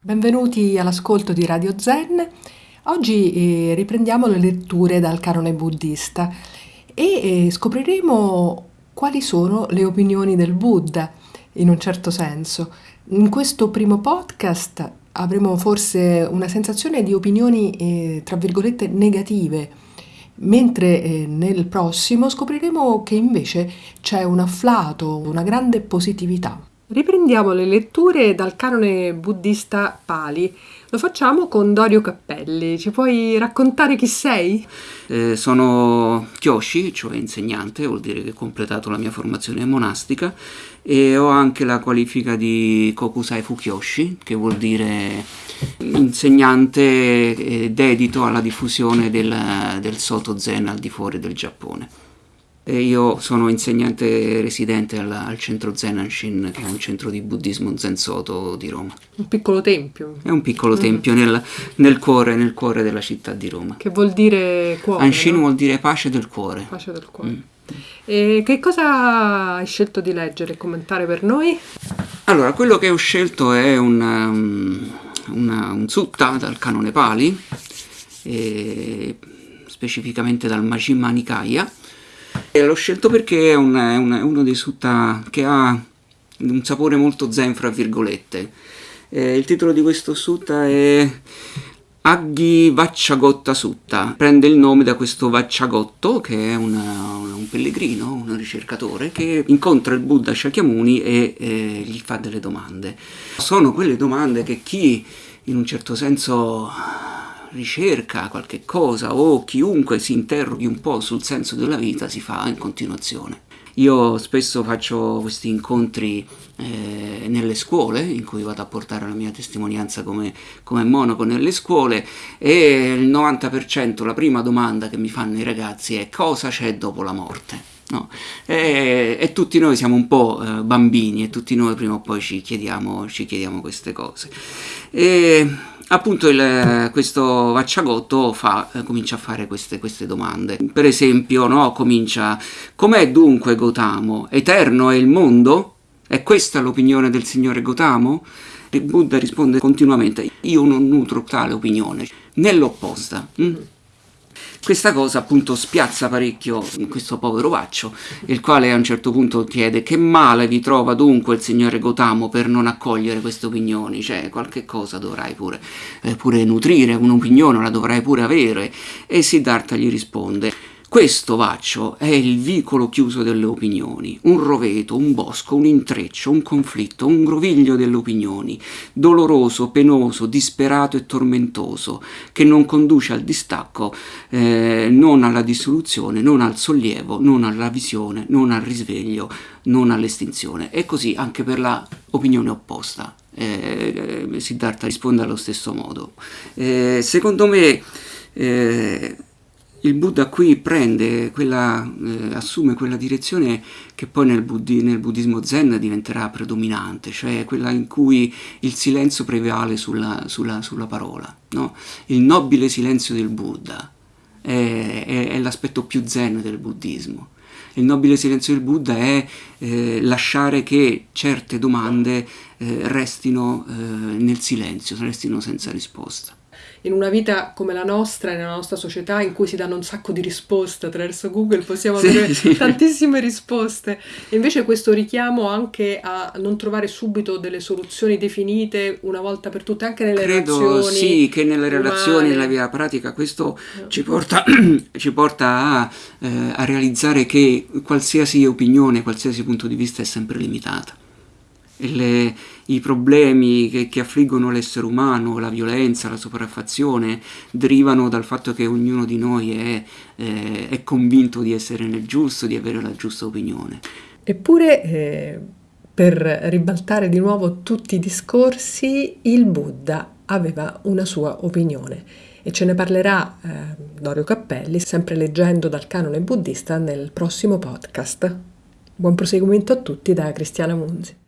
Benvenuti all'ascolto di Radio Zen. Oggi eh, riprendiamo le letture dal canone buddista e eh, scopriremo quali sono le opinioni del Buddha, in un certo senso. In questo primo podcast avremo forse una sensazione di opinioni, eh, tra virgolette, negative, mentre eh, nel prossimo scopriremo che invece c'è un afflato, una grande positività. Riprendiamo le letture dal canone buddista Pali. Lo facciamo con Dorio Cappelli. Ci puoi raccontare chi sei? Eh, sono Kyoshi, cioè insegnante, vuol dire che ho completato la mia formazione monastica e ho anche la qualifica di Kokusai Fukyoshi, che vuol dire insegnante dedito alla diffusione del, del Soto Zen al di fuori del Giappone. E io sono insegnante residente al, al centro Zenanshin, che è un centro di buddismo Zen Soto di Roma. Un piccolo tempio. È un piccolo mm. tempio nel, nel, cuore, nel, cuore, della città di Roma. Che vuol dire cuore? Anshin no? vuol dire pace del cuore. Pace del cuore. Mm. E che cosa hai scelto di leggere e commentare per noi? Allora, quello che ho scelto è un, um, una, un sutta dal canone Pali, specificamente dal Majjhima Nikaya, e l'ho scelto perché è, un, è, un, è, uno dei sutta che ha un sapore molto zen, fra virgolette. Eh, il titolo di questo sutta è Aggi Vacciagotta Sutta. Prende il nome da questo Vacciagotto, che è una, un pellegrino, un ricercatore, che incontra il Buddha Shakyamuni e eh, gli fa delle domande. Sono quelle domande che chi in un certo senso ricerca qualche cosa o chiunque si interroghi un po' sul senso della vita si fa in continuazione. Io spesso faccio questi incontri eh, nelle scuole, in cui vado a portare la mia testimonianza come, come monaco nelle scuole, e il 90% la prima domanda che mi fanno i ragazzi è cosa c'è dopo la morte? No. E, e, tutti noi siamo un po' eh, bambini e tutti noi prima o poi ci chiediamo, ci chiediamo queste cose. E, appunto il, questo Vacciagotto fa, eh, comincia a fare queste, queste domande. Per esempio, no, comincia, com'è dunque Gotamo? Eterno è il mondo? È questa l'opinione del signore Gotamo? Il Buddha risponde continuamente, io non nutro tale opinione, nell'opposta. Hm? Questa cosa appunto spiazza parecchio questo povero Vaccio, il quale a un certo punto chiede che male vi trova dunque il signore Gotamo per non accogliere queste opinioni, cioè qualche cosa dovrai pure, eh, pure nutrire, un'opinione la dovrai pure avere. E Siddhartha gli risponde questo vaccio è il vicolo chiuso delle opinioni, un roveto, un bosco, un intreccio, un conflitto, un groviglio delle opinioni, doloroso, penoso, disperato e tormentoso, che non conduce al distacco, eh, non alla dissoluzione, non al sollievo, non alla visione, non al risveglio, non all'estinzione. E così anche per la opinione opposta. Eh, eh Siddhartha risponde allo stesso modo. Eh, secondo me eh, il Buddha qui prende quella, eh, assume quella direzione che poi nel, buddhi, nel, buddismo zen diventerà predominante, cioè quella in cui il silenzio prevale sulla, sulla, sulla parola, no? il nobile silenzio del Buddha è, è, è l'aspetto più zen del buddismo. Il nobile silenzio del Buddha è eh, lasciare che certe domande eh, restino eh, nel silenzio, restino senza risposta in una vita come la nostra, nella nostra società in cui si danno un sacco di risposte attraverso Google, possiamo sì, avere sì. tantissime risposte. E invece questo richiamo anche a non trovare subito delle soluzioni definite una volta per tutte, anche nelle Credo, relazioni. Sì, che nelle umane. relazioni, nella via pratica, questo no. ci porta, ci porta a, eh, a realizzare che qualsiasi opinione, qualsiasi punto di vista è sempre limitata le, i problemi che, che affliggono l'essere umano, la violenza, la sopraffazione, derivano dal fatto che ognuno di noi è, eh, è convinto di essere nel giusto, di avere la giusta opinione. Eppure, eh, per ribaltare di nuovo tutti i discorsi, il Buddha aveva una sua opinione e ce ne parlerà eh, Dorio Cappelli, sempre leggendo dal canone buddista, nel prossimo podcast. Buon proseguimento a tutti da Cristiana Munzi.